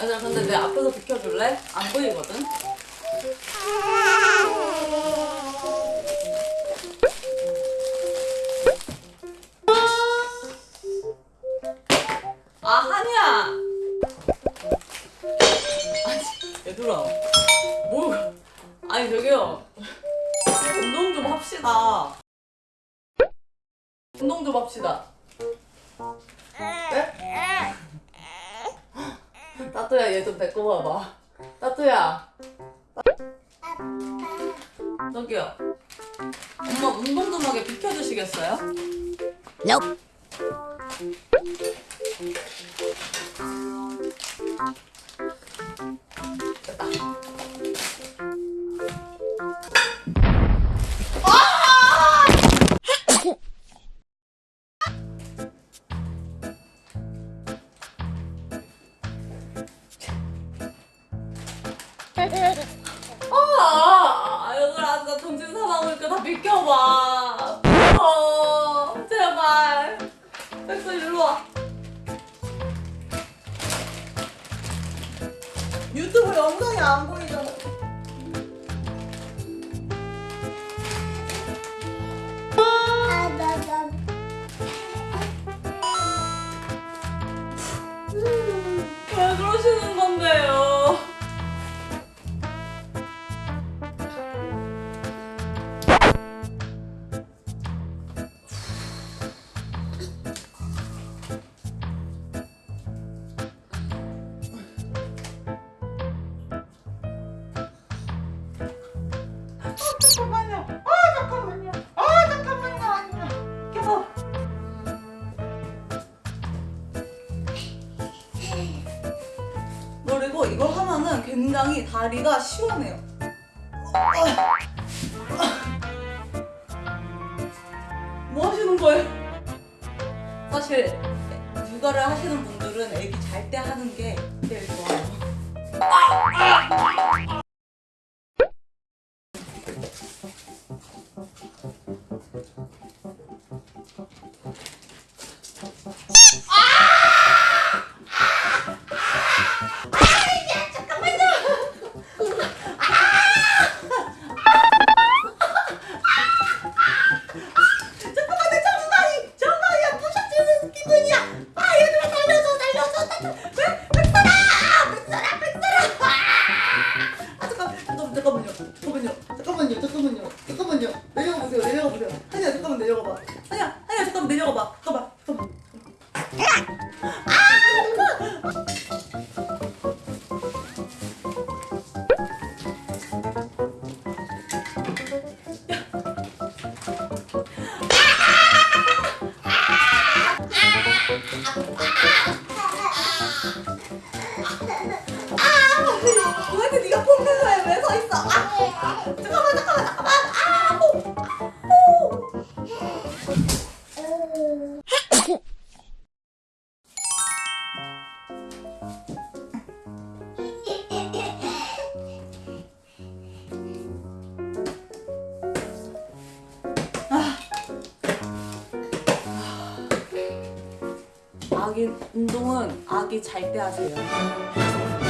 아니야 근데 내 앞에서 비켜줄래? 안 보이거든? 아 한이야 아니 얘들아 뭐 아니 저기요 운동 좀 합시다 운동 좀 합시다 네? 따뚜야 얘 좀 데리고 와봐 따뚜야 저기요 엄마 운동 좀 하게 비켜주시겠어요? Nope. 아, 아, 얘들아, 나 정신 사나우니까 다 비켜봐. 어, 제발. 백설 일로 와. 유튜브 영상이 안 보이잖아. 그리고 이거 하면은 굉장히 다리가 시원해요. 뭐 하시는 거예요? 사실 육아를 하시는 분들은 애기 잘 때 하는 게 제일 좋아요. 잠 내려가 봐. 잠깐만 잠깐만. 아, 아기 운동은 아기 잘 때 하세요.